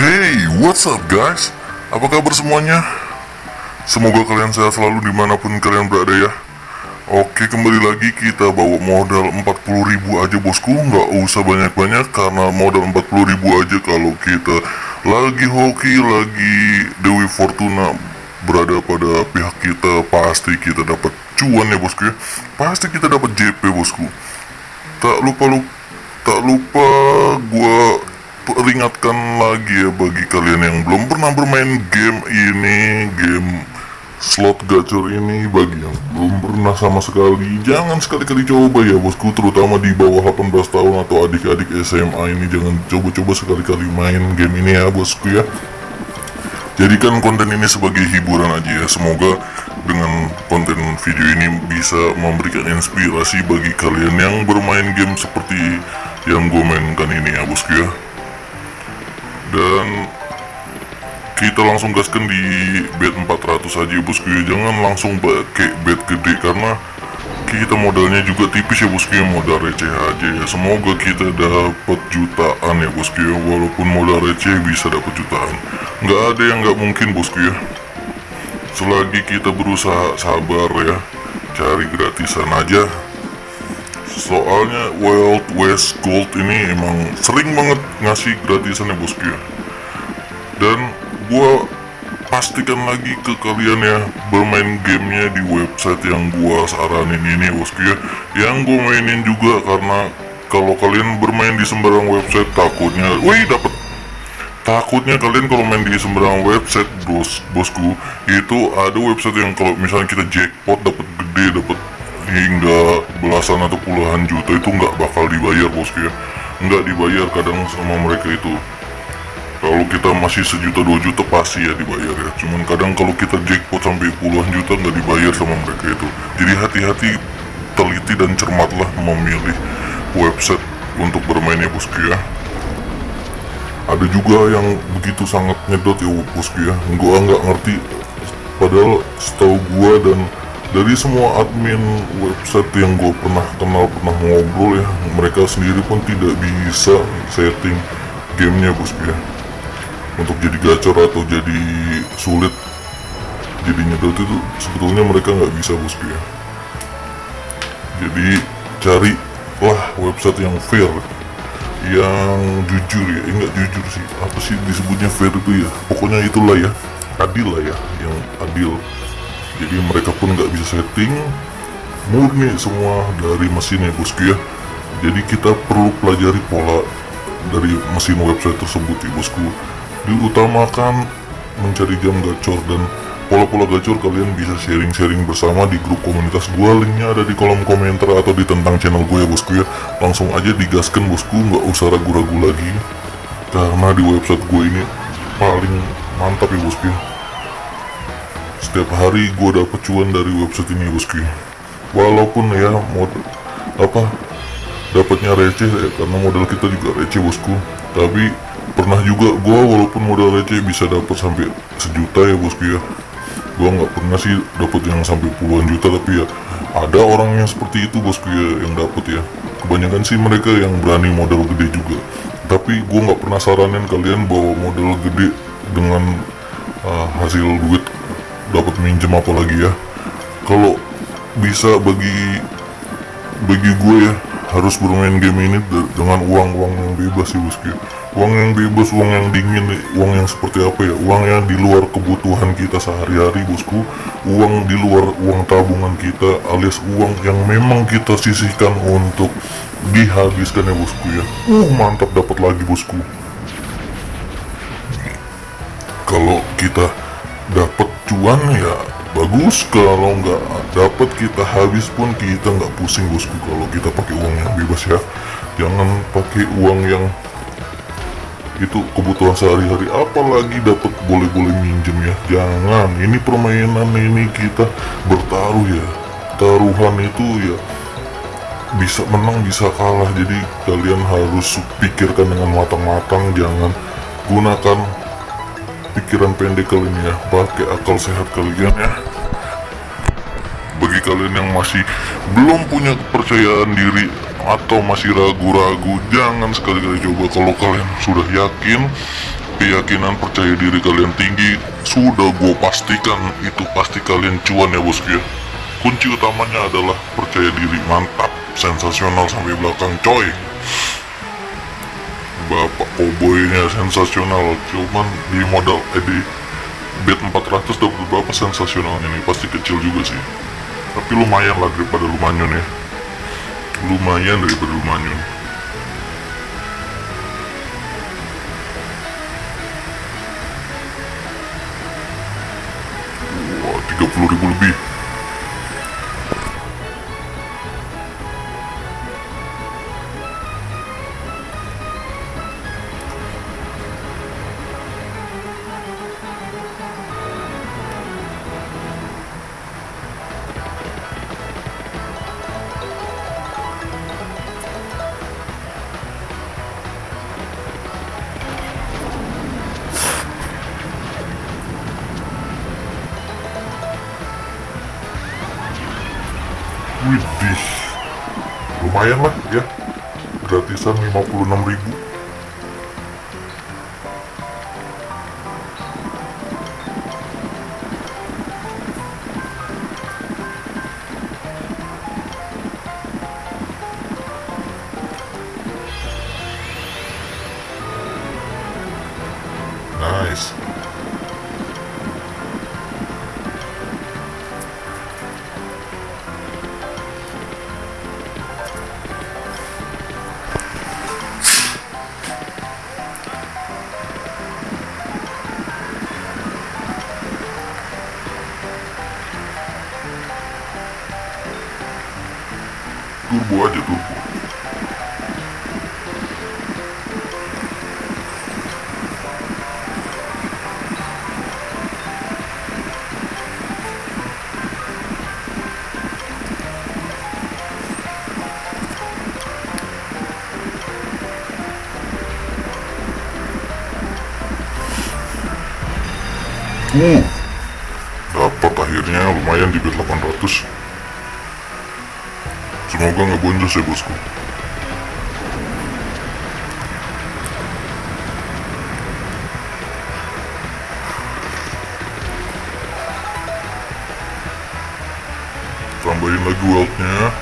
Hey, what's up guys? Apa kabar semuanya? Semoga kalian sehat selalu di mana pun kalian berada ya Oke, kembali lagi kita bawa modal 40.000 aja bosku Nggak usah banyak-banyak karena modal 40.000 aja kalau kita lagi hoki, lagi Dewi Fortuna berada pada pihak kita Pasti kita dapat cuan ya bosku ya Pasti kita dapat JP bosku Tak lupa lupa tak lupa gua peringatkan lagi ya bagi kalian yang belum pernah bermain game ini game slot gacor ini bagi yang belum pernah sama sekali jangan sekali-kali coba ya bosku terutama di bawah 18 tahun atau adik-adik SMA ini jangan coba-coba sekali-kali main game ini ya bosku ya. Jadikan konten ini sebagai hiburan aja ya semoga dengan konten video ini bisa memberikan inspirasi bagi kalian yang bermain game seperti yang gue mainkan ini ya bosku ya dan kita langsung gaskan di bed 400 aja bosku ya. Jangan langsung pakai bed gede karena kita modalnya juga tipis ya bosku ya. Modal receh aja ya. Semoga kita dapat jutaan ya bosku ya. Walaupun modal receh bisa dapat jutaan. Nggak ada yang nggak mungkin bosku ya. Selagi kita berusaha sabar ya. Cari gratisan aja soalnya Wild West Gold ini emang sering banget ngasih gratisan ya bosku ya dan gua pastikan lagi ke kalian ya bermain gamenya di website yang gua saranin ini bosku ya yang gua mainin juga karena kalau kalian bermain di sembarang website takutnya wih dapet. Takutnya kalian kalau main di sembarang website bos bosku itu ada website yang kalau misalnya kita jackpot dapat gede dapat hingga belasan atau puluhan juta itu nggak bakal dibayar bosku ya. Nggak dibayar kadang sama mereka itu. Kalau kita masih sejuta dua juta pasti ya dibayar ya. Cuman kadang kalau kita jackpot sampai puluhan juta nggak dibayar sama mereka itu. Jadi hati-hati teliti dan cermatlah memilih website untuk bermain ya bosku ya. Ada juga yang begitu sangat nyedot ya bosku ya. Gua nggak ngerti. Padahal setahu gua dan dari semua admin website yang gue pernah kenal pernah ngobrol ya mereka sendiri pun tidak bisa setting gamenya bosku ya untuk jadi gacor atau jadi sulit jadi nyedot itu sebetulnya mereka nggak bisa bosku ya jadi cari lah website yang fair yang jujur ya. Eh, nggak jujur sih. Apa sih disebutnya fair itu ya? Pokoknya itulah ya. Adil lah ya yang adil jadi mereka pun nggak bisa setting murni semua dari mesinnya bosku ya. Jadi kita perlu pelajari pola dari mesin website tersebut ya bosku diutamakan mencari jam gacor dan pola-pola gacor kalian bisa sharing-sharing bersama di grup komunitas gue linknya ada di kolom komentar atau di tentang channel gue ya bosku ya. Langsung aja digaskan bosku nggak usah ragu-ragu lagi. Karena di website gue ini paling mantap ya bosku ya setiap hari gue dapet cuan dari website ini bosku walaupun ya mod apa dapatnya receh ya, karena modal kita juga receh bosku. Tapi pernah juga gue walaupun modal receh bisa dapat sampai sejuta ya bosku ya. Gue nggak pernah sih dapat yang sampai puluhan juta tapi ya ada orang yang seperti itu bosku ya yang dapat ya. Kebanyakan sih mereka yang berani modal gede juga. Tapi gue nggak pernah saranin kalian bawa modal gede dengan uh, hasil duit dapat minjem apa lagi ya? Kalau bisa bagi bagi gue ya harus bermain game ini dengan uang-uang yang bebas sih bosku uang yang bebas uang yang dingin uang yang seperti apa ya? Uang yang di luar kebutuhan kita sehari-hari bosku. Uang di luar uang tabungan kita alias uang yang memang kita sisihkan untuk dihabiskan ya bosku ya. Uh mantap dapat lagi bosku. Kalau kita dapat cuan ya? Bagus kalau nggak dapat kita habis pun kita nggak pusing bosku. Kalau kita pakai uang yang bebas ya. Jangan pakai uang yang itu kebutuhan sehari-hari. Apalagi dapat boleh-boleh minjem ya. Jangan ini permainan ini kita bertaruh ya. Taruhan itu ya bisa menang bisa kalah. Jadi kalian harus pikirkan dengan matang-matang. Jangan gunakan pikiran pendek kalian ya. Pakai akal sehat kalian ya. Bagi kalian yang masih belum punya kepercayaan diri atau masih ragu-ragu jangan sekali-kali coba. Kalau kalian sudah yakin keyakinan percaya diri kalian tinggi sudah gue pastikan itu pasti kalian cuan ya bosku ya. Kunci utamanya adalah percaya diri. Mantap. Sensasional sampai belakang coy bapak koboynya sensasional. Cuman di modal eh di bet 400 dapat berapa sensasional ini. Pasti kecil juga sih. Tapi lumayan lah daripada lumayan ya. Lumayan daripada lumayan wah 30 ribu lebih Widih. Lumayan lah ya. Gratisan 56 ribu Turbo aja turbo Uh, dapat akhirnya lumayan di bet 800 Semoga nggak boncos ya bosku. Tambahin lagi wealthnya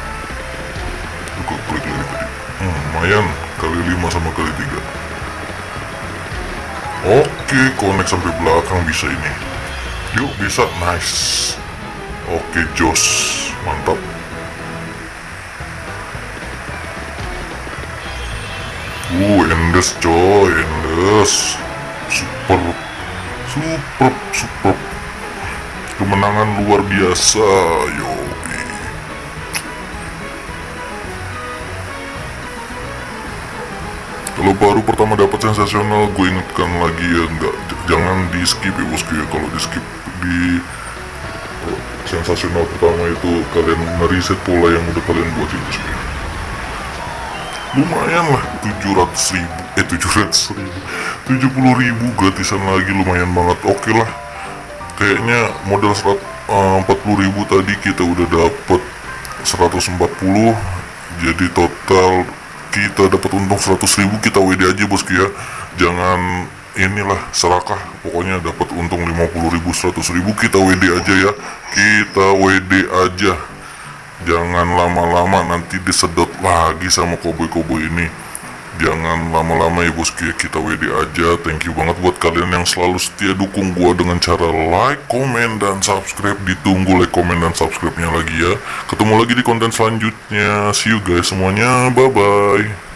Buka klik lagi tadi? Hmm, Lumayan. Kali 5 sama kali 3 Oke connect sampai belakang bisa ini. Yuk bisa. Nice. Oke jos. Mantap Uh, endes coy, endes. Super, super, super. Kemenangan luar biasa, yo. Kalau baru pertama dapat sensasional, gue ingatkan lagi ya, nggak jangan di skip ya bosku ya. Kalau di skip di sensasional pertama itu kalian mereset pola yang udah kalian buat itu ya lumayan lah 700 ribu. Eh 700 ribu. 70 ribu gratisan lagi lumayan banget. Oke okay lah. Kayaknya modal 100, uh, 40 ribu tadi kita udah dapet 140 jadi total kita dapat untung 100 ribu. Kita WD aja bosku ya jangan inilah serakah. Pokoknya dapat untung 50 ribu 100 ribu. Kita WD aja ya. Kita WD aja jangan lama-lama nanti disedot lagi sama koboi-koboi ini. Jangan lama-lama ya bosku kita WD aja. Thank you banget buat kalian yang selalu setia dukung gua dengan cara like, komen, dan subscribe. Ditunggu like, komen, dan subscribe nya lagi ya. Ketemu lagi di konten selanjutnya. See you guys semuanya. Bye bye